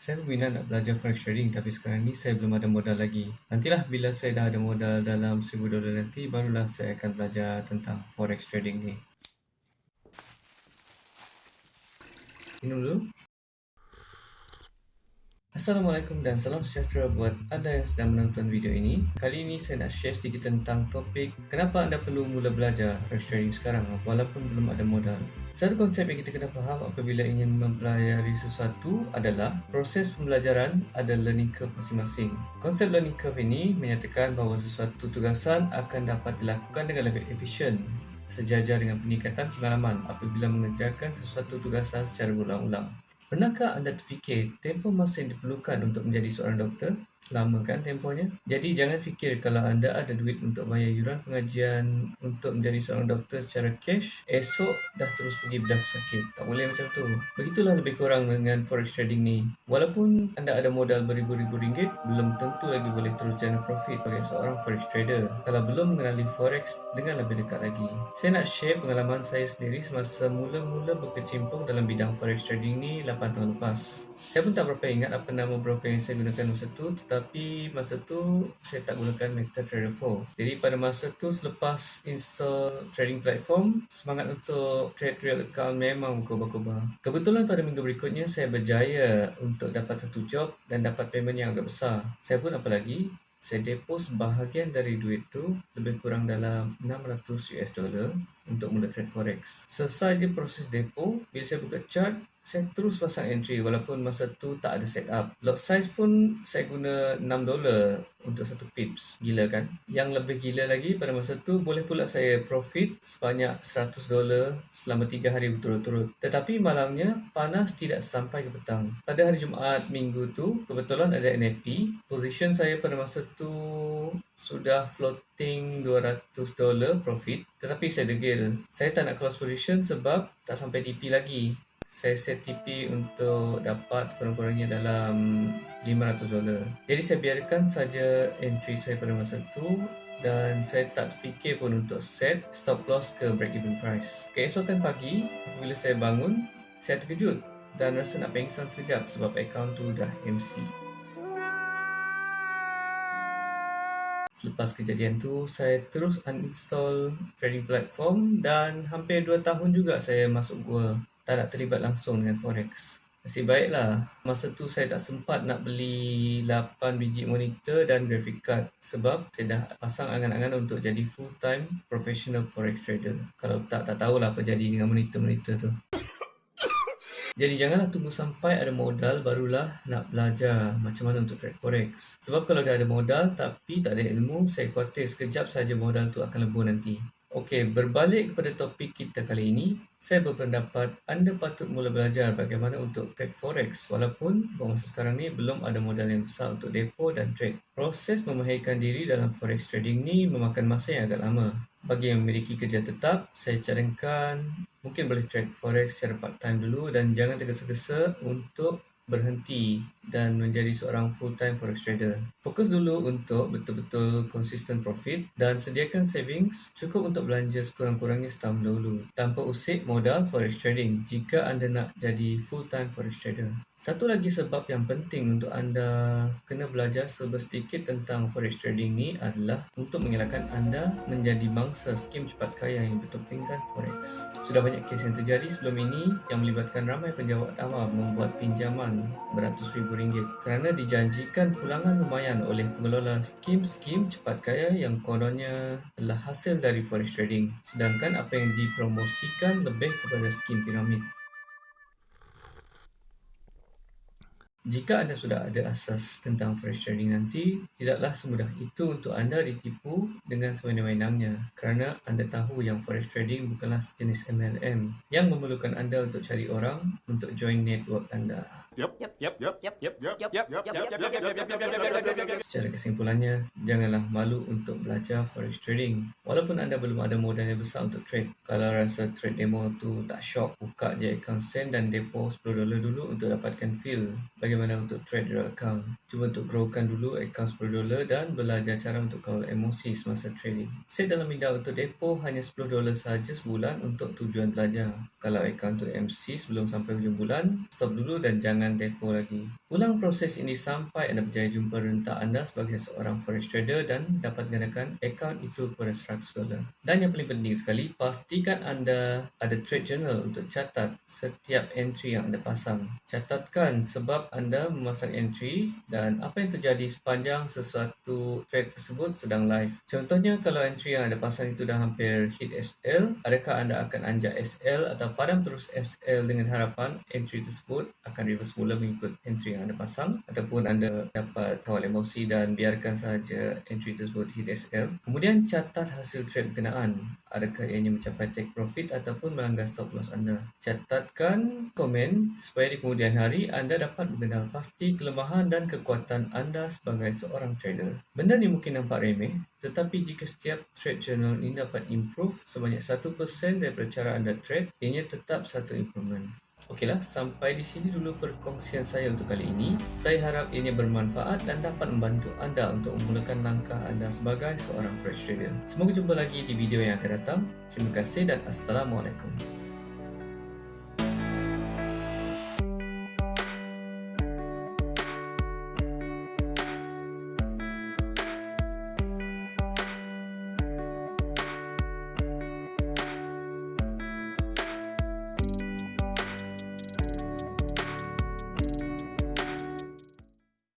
Saya berminat nak belajar forex trading tapi sekarang ni saya belum ada modal lagi. Nantilah bila saya dah ada modal dalam RM1,000 nanti barulah saya akan belajar tentang forex trading ni. Minum dulu. Assalamualaikum dan salam sejahtera buat anda yang sedang menonton video ini. Kali ini saya nak share sedikit tentang topik kenapa anda perlu mula belajar forex trading sekarang walaupun belum ada modal. Satu konsep yang kita kena faham apabila ingin mempelajari sesuatu adalah proses pembelajaran ada learning curve masing-masing. Konsep learning curve ini menyatakan bahawa sesuatu tugasan akan dapat dilakukan dengan lebih efisien sejajar dengan peningkatan pengalaman apabila mengerjakan sesuatu tugasan secara berulang-ulang. Pernahkah anda terfikir tempoh masa yang diperlukan untuk menjadi seorang doktor? Lama kan tempohnya? Jadi jangan fikir kalau anda ada duit untuk bayar yuran pengajian untuk menjadi seorang doktor secara cash, esok dah terus pergi bedah pesakit. Tak boleh macam tu. Begitulah lebih kurang dengan forex trading ni. Walaupun anda ada modal beribu-ribu ringgit, belum tentu lagi boleh terus generate profit sebagai seorang forex trader kalau belum mengenali forex dengan lebih dekat lagi. Saya nak share pengalaman saya sendiri semasa mula-mula berkecimpung dalam bidang forex trading ni 8 tahun lepas. Saya pun tak berapa ingat apa nama broker yang saya gunakan masa tu tetapi masa tu saya tak gunakan MetaTrader 4. Jadi pada masa tu selepas install trading platform semangat untuk trade real account memang berkobar-kobar. Kebetulan pada minggu berikutnya saya berjaya untuk dapat satu job dan dapat payment yang agak besar. Saya pun apa lagi saya depo sebahagian dari duit tu lebih kurang dalam 600 US dollar untuk mula trade forex. Selesai je proses depo, bila saya buka chart, saya terus pasang entry walaupun masa tu tak ada setup. Lot size pun saya guna 6 dolar untuk satu pips. Gila kan? Yang lebih gila lagi pada masa tu boleh pula saya profit sebanyak 100 dolar selama 3 hari berturut-turut. Tetapi malangnya panas tidak sampai ke petang. Pada hari Jumaat minggu tu kebetulan ada NFP. Position saya pada masa tu sudah floating 200 dolar profit tetapi saya degil. Saya tak nak close position sebab tak sampai TP lagi saya set TP untuk dapat sekurang-kurangnya dalam 500 dolar. Jadi saya biarkan saja entry saya pada masa itu dan saya tak fikir pun untuk set stop loss ke break even price. Keesokan pagi, bila saya bangun, saya terkejut dan rasa nak pengsan sekejap sebab akaun tu dah MC. Selepas kejadian tu, saya terus uninstall trading platform dan hampir 2 tahun juga saya masuk gua tak nak terlibat langsung dengan forex. Nasib baiklah, masa tu saya tak sempat nak beli 8 biji monitor dan graphic card sebab saya dah pasang angan-angan untuk jadi full time professional forex trader. Kalau tak, tak tahulah apa jadi dengan monitor-monitor tu. Jadi janganlah tunggu sampai ada modal barulah nak belajar macam mana untuk trade forex. Sebab kalau dah ada modal tapi tak ada ilmu, saya khawatir sekejap saja modal tu akan lebur nanti. Okey, berbalik kepada topik kita kali ini, saya berpendapat anda patut mula belajar bagaimana untuk trade forex walaupun masa sekarang ni belum ada modal yang besar untuk depo dan trade. Proses memahirkan diri dalam forex trading ni memakan masa yang agak lama. Bagi yang memiliki kerja tetap, saya cadangkan mungkin boleh trade forex secara part time dulu dan jangan tergesa-gesa untuk berhenti dan menjadi seorang full-time forex trader. Fokus dulu untuk betul-betul konsisten profit dan sediakan savings cukup untuk belanja sekurang-kurangnya setahun dahulu tanpa usik modal forex trading jika anda nak jadi full-time forex trader. Satu lagi sebab yang penting untuk anda kena belajar sedikit tentang forex trading ni adalah untuk mengelakkan anda menjadi mangsa skim cepat kaya yang bertopengkan forex. Sudah banyak kes yang terjadi sebelum ini yang melibatkan ramai penjawat awam membuat pinjaman beratus ribu ringgit kerana dijanjikan pulangan lumayan oleh pengelola skim-skim cepat kaya yang kononnya adalah hasil dari forex trading sedangkan apa yang dipromosikan lebih kepada skim piramid. Jika anda sudah ada asas tentang forex trading nanti, tidaklah semudah itu untuk anda ditipu dengan sewenang-wenangnya kerana anda tahu yang forex trading bukanlah sejenis MLM yang memerlukan anda untuk cari orang untuk join network anda. Yep. Yep. Yep. Yep. Yep. Yep. Yep. Yep. Yep. Yep. Secara kesimpulannya, janganlah malu untuk belajar forex trading. Walaupun anda belum ada modal yang besar untuk trade. Kalau rasa trade demo tu tak shock, buka je account send dan depo 10 dolar dulu untuk dapatkan feel bagaimana untuk trade real account. Cuba untuk growkan dulu account 10 dolar dan belajar cara untuk kawal emosi semasa trading. Set dalam minda untuk depo hanya 10 dolar sahaja sebulan untuk tujuan belajar. Kalau account tu MC sebelum sampai hujung bulan, stop dulu dan jangan kekurangan depo lagi. Ulang proses ini sampai anda berjaya jumpa rentak anda sebagai seorang forex trader dan dapat gandakan akaun itu kepada 100 dolar. Dan yang paling penting sekali, pastikan anda ada trade journal untuk catat setiap entry yang anda pasang. Catatkan sebab anda memasang entry dan apa yang terjadi sepanjang sesuatu trade tersebut sedang live. Contohnya kalau entry yang anda pasang itu dah hampir hit SL, adakah anda akan anjak SL atau padam terus SL dengan harapan entry tersebut akan reverse mula mengikut entry yang anda pasang ataupun anda dapat kawal emosi dan biarkan sahaja entry tersebut hit SL. Kemudian catat hasil trade berkenaan. Adakah ianya mencapai take profit ataupun melanggar stop loss anda. Catatkan komen supaya di kemudian hari anda dapat mengenal pasti kelemahan dan kekuatan anda sebagai seorang trader. Benda ni mungkin nampak remeh tetapi jika setiap trade journal ini dapat improve sebanyak 1% daripada cara anda trade, ianya tetap satu improvement. Okeylah, sampai di sini dulu perkongsian saya untuk kali ini. Saya harap ianya bermanfaat dan dapat membantu anda untuk memulakan langkah anda sebagai seorang fresh trader. Semoga jumpa lagi di video yang akan datang. Terima kasih dan Assalamualaikum.